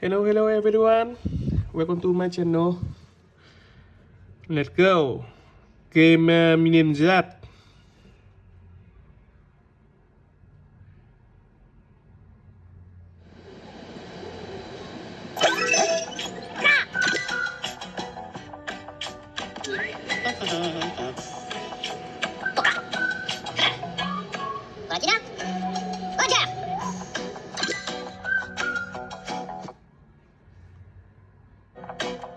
Hello, hello everyone. Welcome to my channel. Let's go. Game uh, Minion Z. Woo!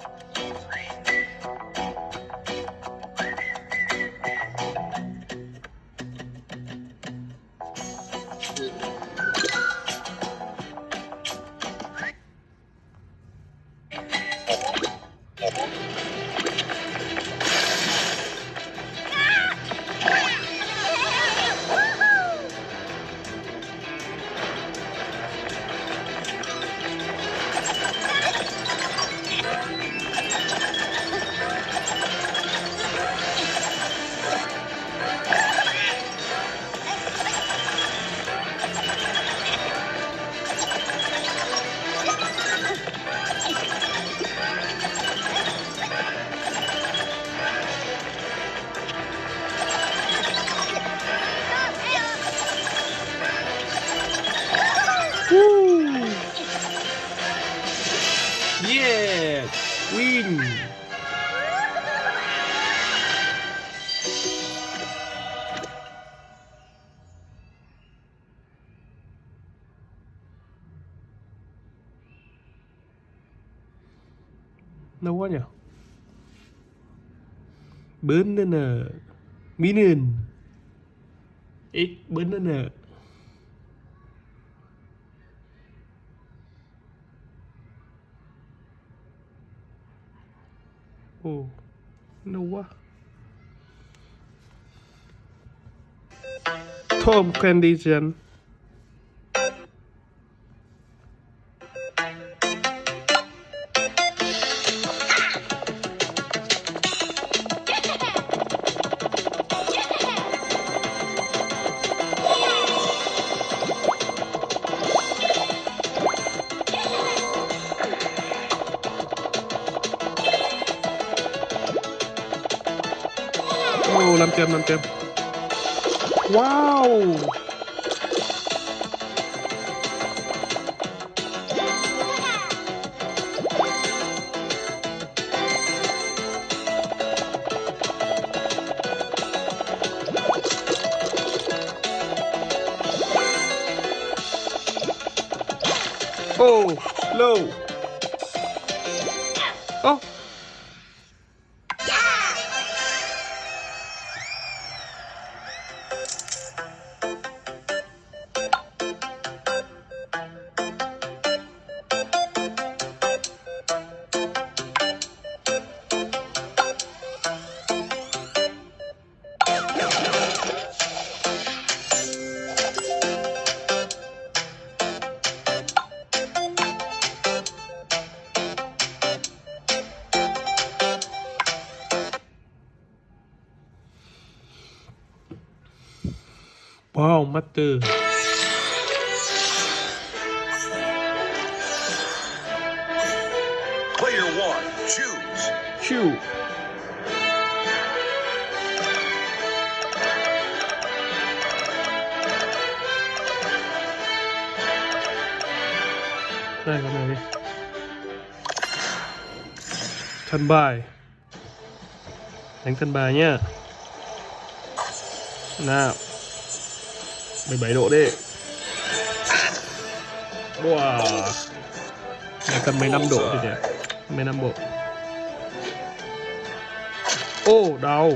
Lâu quá nhỉ? Bến nữa nè Minin Ít bến nên nè Ồ, lâu quá. Tom Candy Ồ, Wow! Oh, low. 4 Player one, choose. Shoot. Đây con này đi. Thân bài. Đánh thân bài nhá. Nào. 17 độ đi Wow. Này cần 15 độ thì nhỉ 15 độ. Ô oh, đau.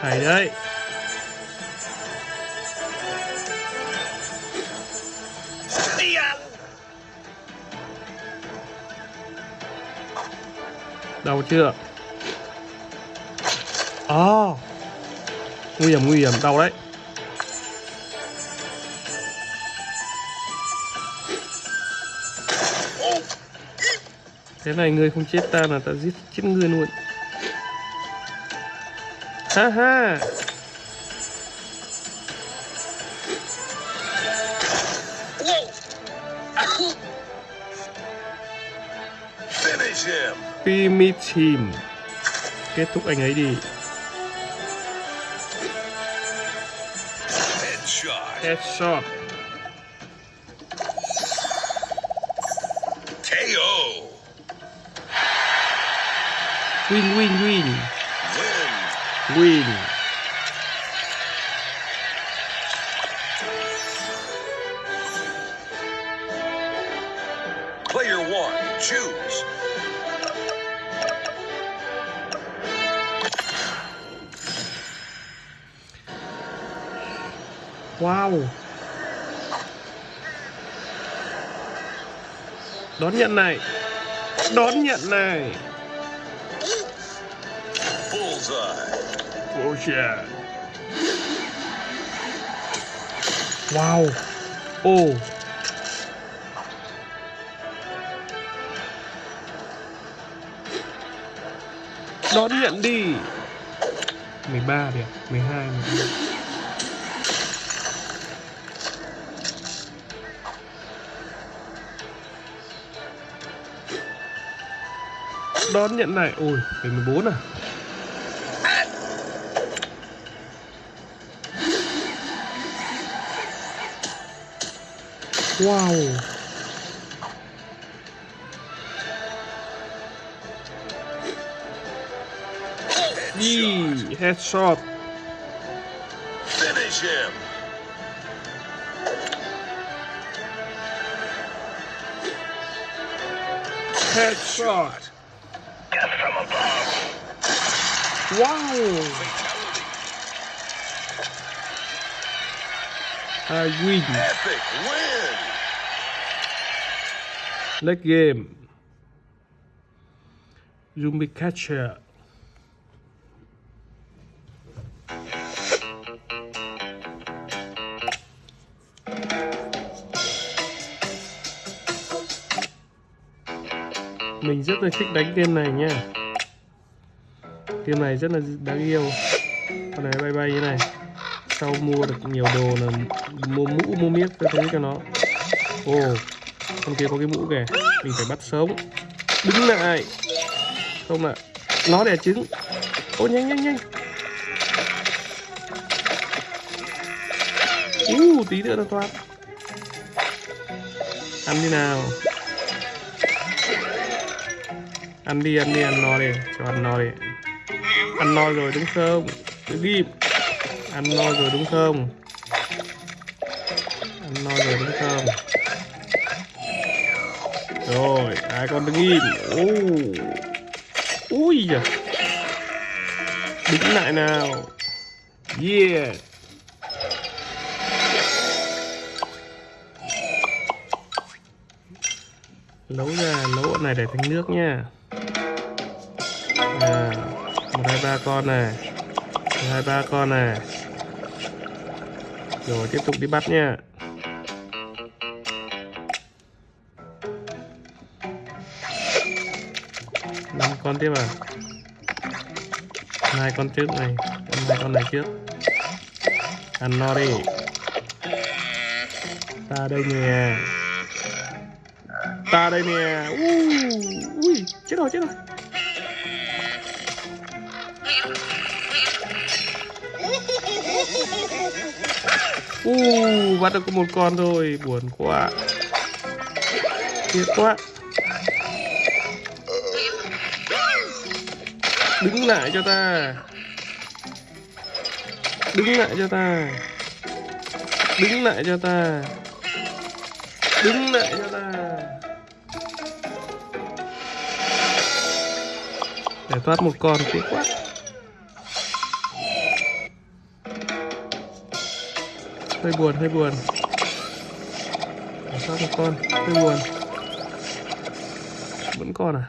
Hay đấy. Đau chưa? À. Nguy hiểm nguy hiểm. Đau đấy. Thế này người không chết ta là ta giết chết người luôn. Ha ha. Finish him. Kết thúc anh ấy đi. Headshot. Win win win Win. Player one, choose. Wow Đón nhận này Đón nhận này Bullseye. Oh Wow Oh Đón nhận đi. 13 điểm 12 12 Đón nhận này Ôi, phải 14 à? Wow. Yee, headshot. Finish him. Headshot. Wow from above. Epic win. Next game. Zombie Catcher. Mình rất là thích đánh game này nha. Game này rất là đáng yêu. Con này bay bay như này sau mua được nhiều đồ là mua mũ mua miếc cho thấy cho nó. Ồ Con kia có cái mũ kìa. Mình phải bắt sống Đứng lại. Không ạ. Nó đẻ trứng. Ô nhanh nhanh nhanh. Uh, tí nữa nó thoát. Ăn đi nào. Ăn đi, ăn đi, ăn no đi. Cho ăn no đi. Ăn no rồi đúng không Cứ đi Ăn no rồi đúng không? Ăn no rồi đúng không? Rồi, hai con đứng im? Oh. Ui giời Đứng lại nào. Yeah. Nấu ra, nấu bọn này để thành nước nha. À, một hai ba con này. Một hai ba con này rồi, tiếp tục đi bắt nha. Năm con tiếp à hai con trước này, hai con này trước. Ăn no đi. Ta đây nè. Ta đây nè. Ui ui, chết rồi chết rồi. Uh, bắt được có một con thôi, buồn quá. Tiếc quá. Đứng lại cho ta. Đứng lại cho ta. Đứng lại cho ta. Đứng lại cho ta. Để thoát một con tiếc quá. Hơi buồn hơi buồn. Sao một con? Hơi buồn. Vẫn còn à?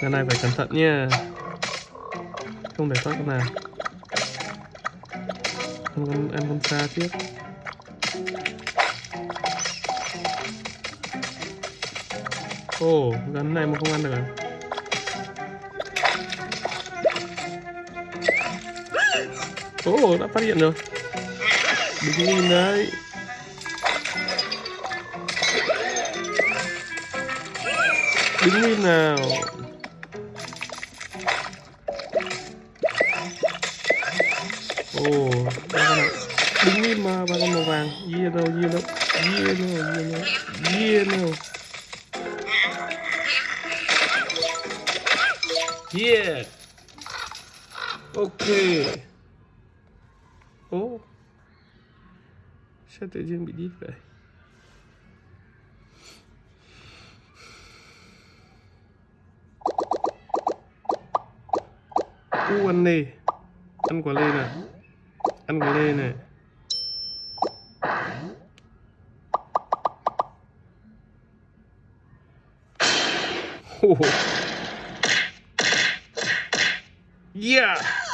Cái này phải cẩn thận nha không để sót con nào. Ăn con ăn con xa trước. Ồ gắn này mà không ăn được à? Ồ, oh, đã phát hiện rồi. Đứng nhìn đấy. Đứng lên nào. Ồ, oh, đứng lên mà, ba con màu vàng. Yeah đâu, yeah đâu, yeah đâu, yeah đâu, yeah đâu. Yeah. ok. Sao tự nhiên bị đít vậy? U ăn lê. Ăn quả lê này ăn quả lê này Ồ. yeah.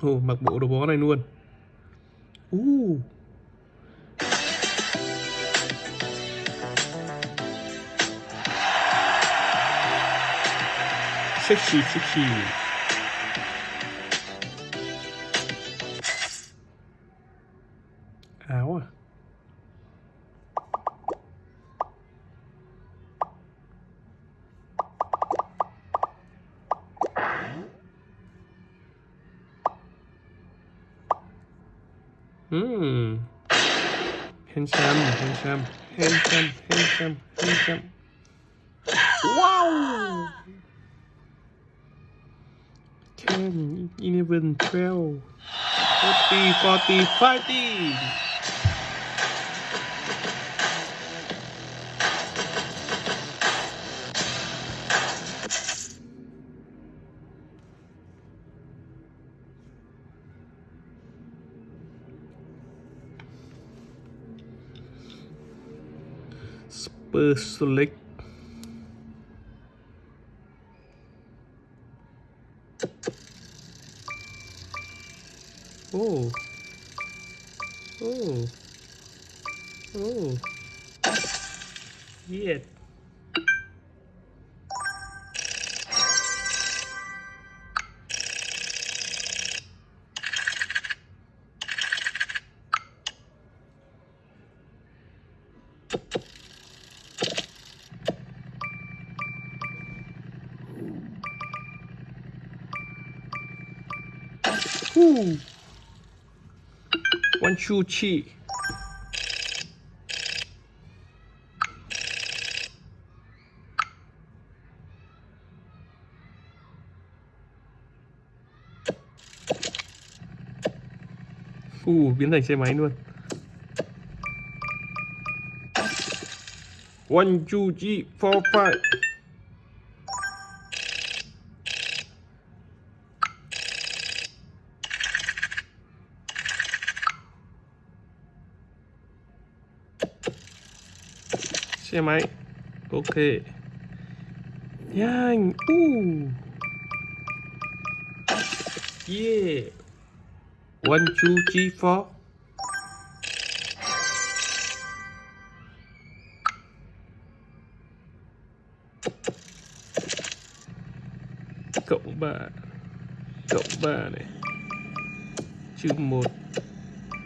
Ồ, mặc bộ đồ bó này luôn. Uh. Sexy, sexy. Handsome, handsome, handsome, handsome, handsome. Wow! 10, 11, 12, 40, 40, 50. Super Select. Oh. Oh. Ooh. One two chi. Uh, biến thành xe máy luôn. One, two, three, four, five. Xe máy. Ok. Nhanh. Uh. Yeah. One, two, three, four. Cộng ba. Cộng ba này. Trừ một.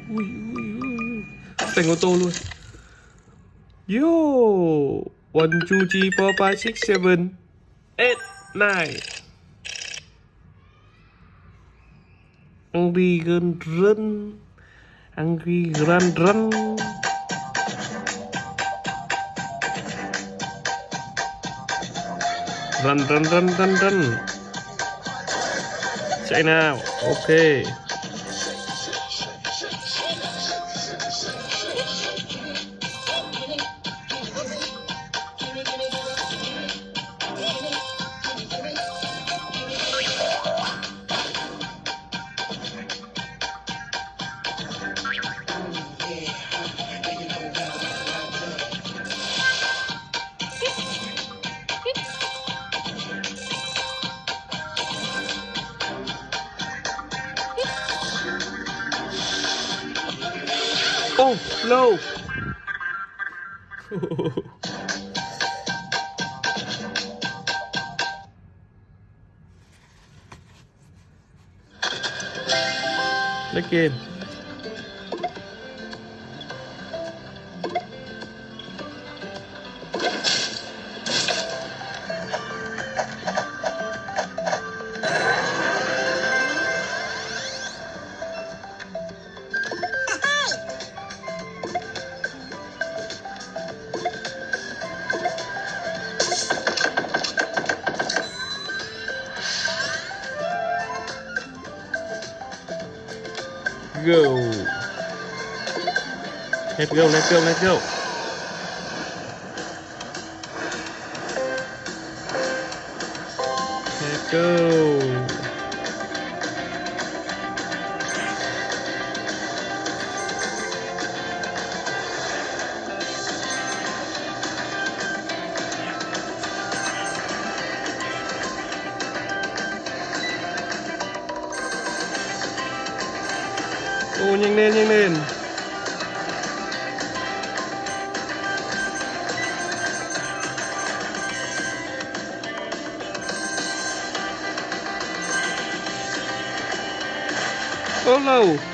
Ui ui ui thành ô tô luôn. Yo! One, two, three, four, five, six, seven, eight, nine. Angry Gun Run. Angry Run Run. Run, run, run, run, run. Chạy nào. Ok. Ô lâu lấy game go. Let's go let's go let's go. Let's go nhanh lên nhanh lên Ô no!